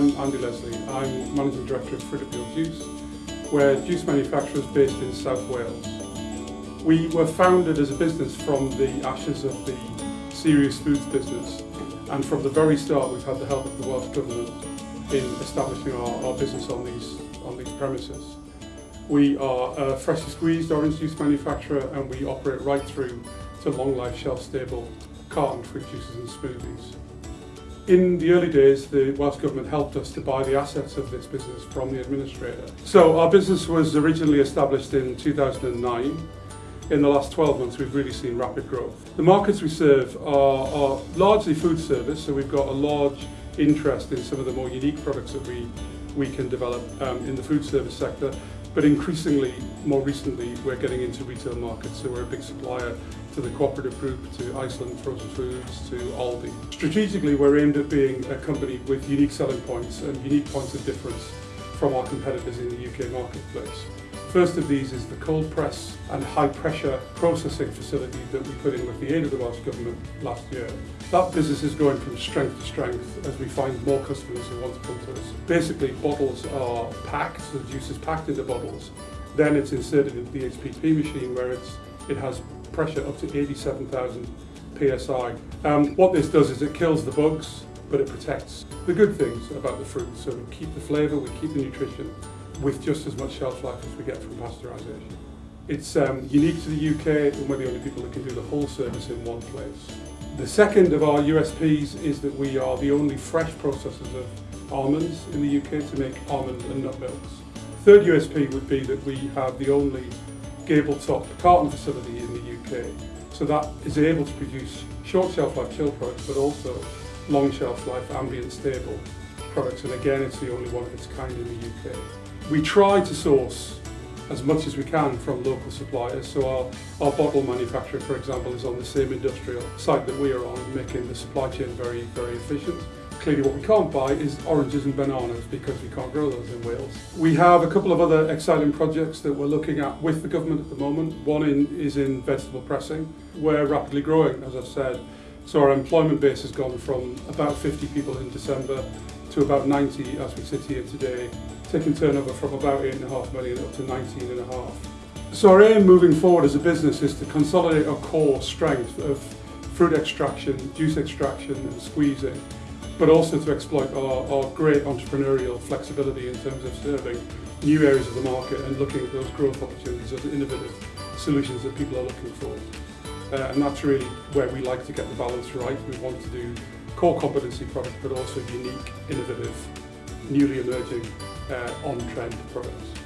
I'm Andy Leslie. I'm Managing Director of Appeal Juice. We're juice manufacturers based in South Wales. We were founded as a business from the ashes of the Serious Foods business and from the very start we've had the help of the Welsh Government in establishing our, our business on these, on these premises. We are a freshly squeezed orange juice manufacturer and we operate right through to long life shelf stable carton fruit juices and smoothies. In the early days, the Welsh Government helped us to buy the assets of this business from the administrator. So our business was originally established in 2009. In the last 12 months, we've really seen rapid growth. The markets we serve are, are largely food service, so we've got a large interest in some of the more unique products that we, we can develop um, in the food service sector. But increasingly, more recently, we're getting into retail markets, so we're a big supplier to the cooperative group, to Iceland Frozen Foods, to Aldi. Strategically, we're aimed at being a company with unique selling points and unique points of difference from our competitors in the UK marketplace. First of these is the cold press and high pressure processing facility that we put in with the aid of the Welsh Government last year. That business is going from strength to strength as we find more customers who want to come to us. Basically, bottles are packed, the juice is packed into bottles. Then it's inserted into the HPP machine where it's, it has pressure up to 87,000 psi. Um, what this does is it kills the bugs, but it protects the good things about the fruit. So we keep the flavour, we keep the nutrition, with just as much shelf life as we get from pasteurisation. It's um, unique to the UK and we're the only people that can do the whole service in one place. The second of our USPs is that we are the only fresh processors of almonds in the UK to make almond and nut milks. Third USP would be that we have the only gable top carton facility in the UK. So that is able to produce short shelf life chill products but also long shelf life ambient stable products and again it's the only one of its kind in the UK. We try to source as much as we can from local suppliers. So our, our bottle manufacturer, for example, is on the same industrial site that we are on, making the supply chain very, very efficient. Clearly what we can't buy is oranges and bananas because we can't grow those in Wales. We have a couple of other exciting projects that we're looking at with the government at the moment. One in, is in vegetable pressing. We're rapidly growing, as I've said. So our employment base has gone from about 50 people in December to about 90 as we sit here today, taking turnover from about 8.5 million up to 19.5. So our aim moving forward as a business is to consolidate our core strength of fruit extraction, juice extraction and squeezing, but also to exploit our, our great entrepreneurial flexibility in terms of serving new areas of the market and looking at those growth opportunities, those innovative solutions that people are looking for. Uh, and that's really where we like to get the balance right. We want to do core competency products, but also unique, innovative, newly emerging, uh, on-trend products.